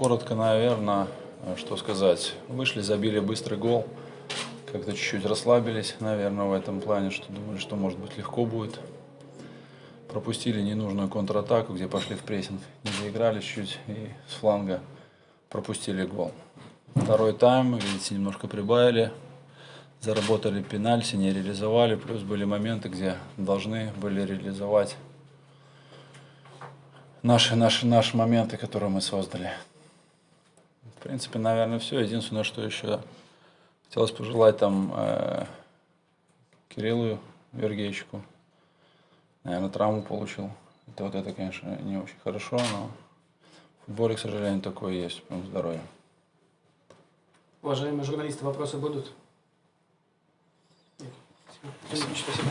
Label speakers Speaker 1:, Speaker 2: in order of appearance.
Speaker 1: коротко, наверное, что сказать. Вышли, забили быстрый гол. Как-то чуть-чуть расслабились, наверное, в этом плане, что думали, что может быть легко будет. Пропустили ненужную контратаку, где пошли в прессинг. Не доиграли чуть и с фланга пропустили гол. Второй тайм, видите, немножко прибавили. Заработали пенальти, не реализовали. Плюс были моменты, где должны были реализовать наши, наши, наши моменты, которые мы создали. В принципе, наверное, все. Единственное, что еще хотелось пожелать там э, Кириллу Вергейчику. Наверное, травму получил. Это вот это, конечно, не очень хорошо, но в футболе, к сожалению, такое есть. Прям здоровье.
Speaker 2: Уважаемые журналисты, вопросы будут? Спасибо. Спасибо.